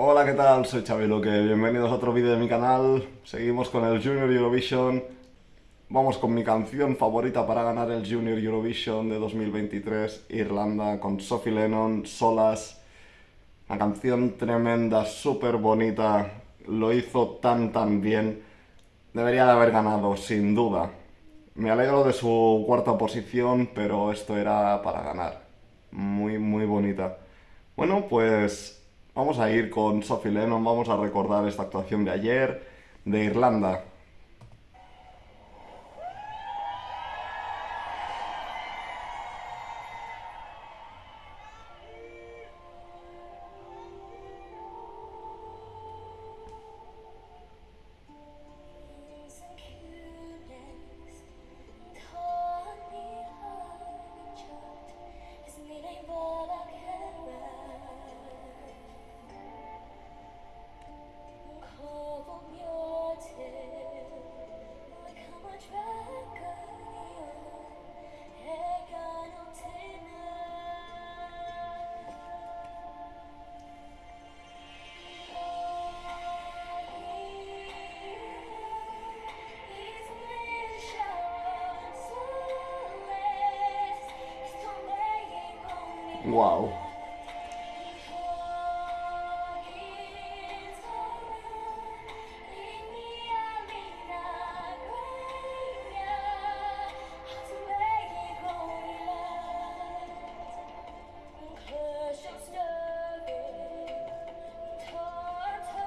Hola, ¿qué tal? Soy Xavi Luque, bienvenidos a otro vídeo de mi canal. Seguimos con el Junior Eurovision. Vamos con mi canción favorita para ganar el Junior Eurovision de 2023, Irlanda, con Sophie Lennon, Solas. Una canción tremenda, súper bonita, lo hizo tan tan bien. Debería de haber ganado, sin duda. Me alegro de su cuarta posición, pero esto era para ganar. Muy, muy bonita. Bueno, pues Vamos a ir con Sophie Lennon, vamos a recordar esta actuación de ayer de Irlanda.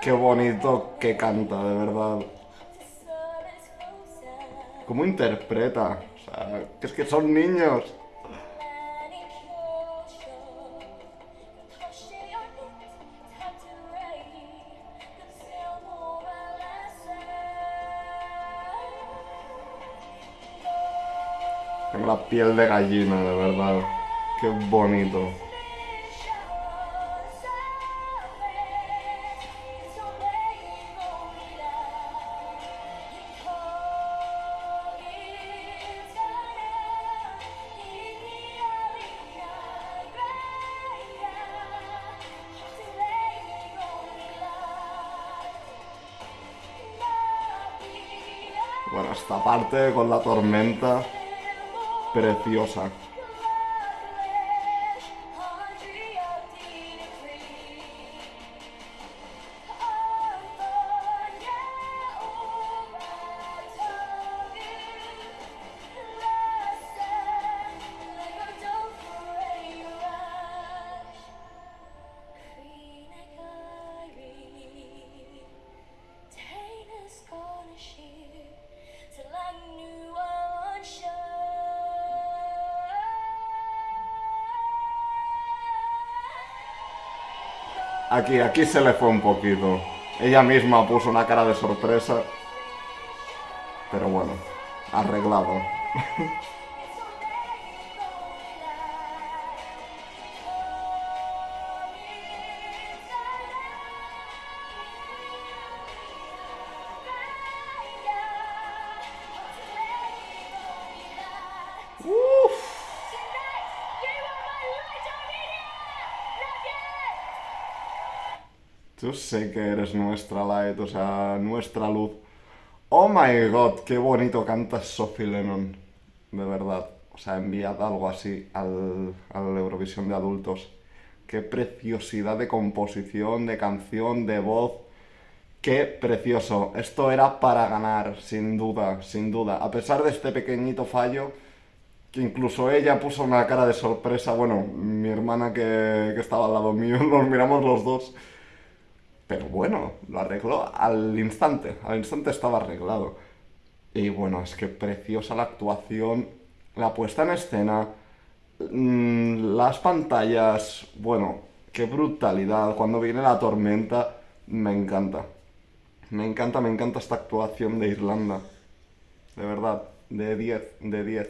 Qué bonito que canta, de verdad. ¿Cómo interpreta? O sea, es que son niños. Tengo la piel de gallina, de verdad. Qué bonito. Bueno, esta parte con la tormenta preciosa. Aquí, aquí se le fue un poquito. Ella misma puso una cara de sorpresa. Pero bueno, arreglado. Yo sé que eres nuestra light, o sea, nuestra luz. Oh my god, qué bonito canta Sophie Lennon. De verdad. O sea, enviad algo así al, al Eurovisión de adultos. Qué preciosidad de composición, de canción, de voz. Qué precioso. Esto era para ganar, sin duda, sin duda. A pesar de este pequeñito fallo, que incluso ella puso una cara de sorpresa. Bueno, mi hermana que, que estaba al lado mío, nos miramos los dos. Pero bueno, lo arregló al instante, al instante estaba arreglado. Y bueno, es que preciosa la actuación, la puesta en escena, mm, las pantallas, bueno, qué brutalidad. Cuando viene la tormenta, me encanta. Me encanta, me encanta esta actuación de Irlanda. De verdad, de 10, de 10.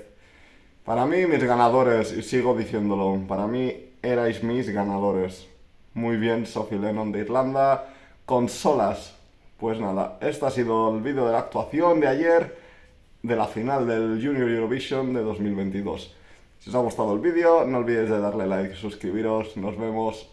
Para mí, mis ganadores, y sigo diciéndolo, para mí erais mis ganadores. Muy bien, Sophie Lennon de Irlanda. Consolas. Pues nada, este ha sido el vídeo de la actuación de ayer de la final del Junior Eurovision de 2022. Si os ha gustado el vídeo, no olvidéis de darle like y suscribiros. Nos vemos